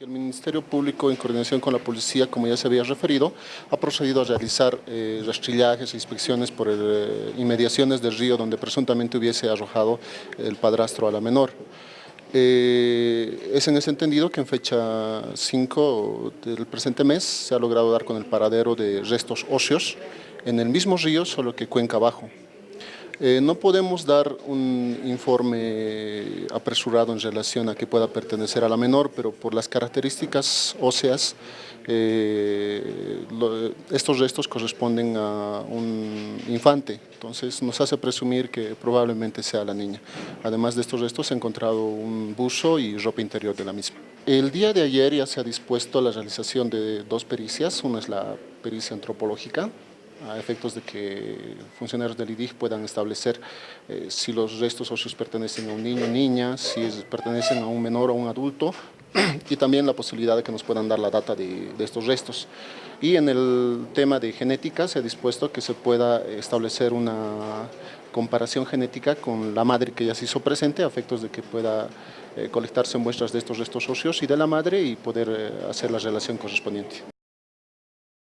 El Ministerio Público, en coordinación con la policía, como ya se había referido, ha procedido a realizar eh, rastrillajes e inspecciones por el, eh, inmediaciones del río donde presuntamente hubiese arrojado el padrastro a la menor. Eh, es en ese entendido que en fecha 5 del presente mes se ha logrado dar con el paradero de restos óseos en el mismo río, solo que cuenca abajo. Eh, no podemos dar un informe apresurado en relación a que pueda pertenecer a la menor, pero por las características óseas, eh, estos restos corresponden a un infante, entonces nos hace presumir que probablemente sea la niña. Además de estos restos se ha encontrado un buzo y ropa interior de la misma. El día de ayer ya se ha dispuesto la realización de dos pericias, una es la pericia antropológica, a efectos de que funcionarios del IDIG puedan establecer eh, si los restos óseos pertenecen a un niño o niña, si pertenecen a un menor o un adulto y también la posibilidad de que nos puedan dar la data de, estos restos. Y en el tema de genética se ha dispuesto que se pueda establecer una comparación genética con la madre que ya se hizo presente a efectos de que pueda eh, colectarse muestras de estos restos óseos y de la madre y poder eh, hacer la relación correspondiente.